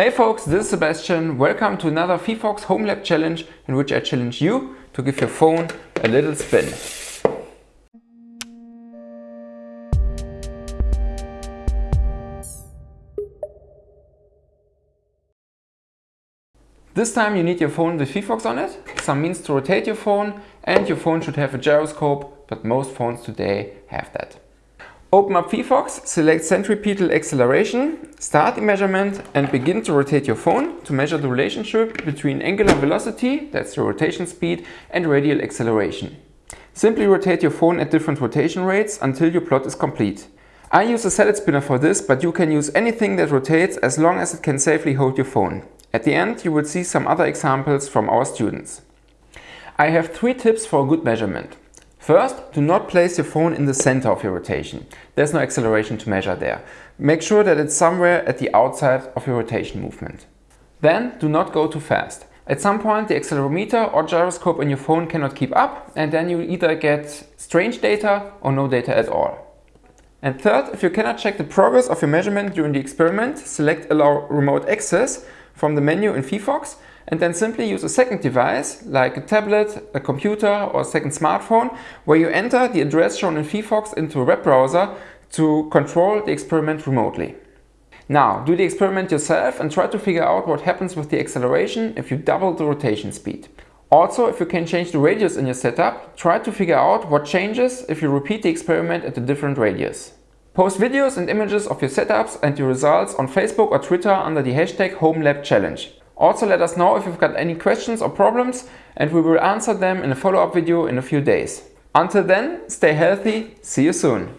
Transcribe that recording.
Hey folks, this is Sebastian. Welcome to another phyphox Home Lab challenge in which I challenge you to give your phone a little spin. This time you need your phone with phyphox on it, some means to rotate your phone and your phone should have a gyroscope, but most phones today have that. Open up phyphox, select centripetal acceleration, start the measurement and begin to rotate your phone to measure the relationship between angular velocity, that's the rotation speed, and radial acceleration. Simply rotate your phone at different rotation rates until your plot is complete. I use a salad spinner for this, but you can use anything that rotates as long as it can safely hold your phone. At the end you will see some other examples from our students. I have three tips for a good measurement. First, do not place your phone in the center of your rotation. There's no acceleration to measure there. Make sure that it's somewhere at the outside of your rotation movement. Then, do not go too fast. At some point the accelerometer or gyroscope in your phone cannot keep up and then you either get strange data or no data at all. And third, if you cannot check the progress of your measurement during the experiment, select Allow Remote Access from the menu in phyphox and then simply use a second device like a tablet, a computer or a second smartphone where you enter the address shown in phyphox into a web browser to control the experiment remotely. Now do the experiment yourself and try to figure out what happens with the acceleration if you double the rotation speed. Also, if you can change the radius in your setup, try to figure out what changes if you repeat the experiment at a different radius. Post videos and images of your setups and your results on Facebook or Twitter under the hashtag HomeLabChallenge. Also let us know if you've got any questions or problems and we will answer them in a follow-up video in a few days. Until then, stay healthy, see you soon.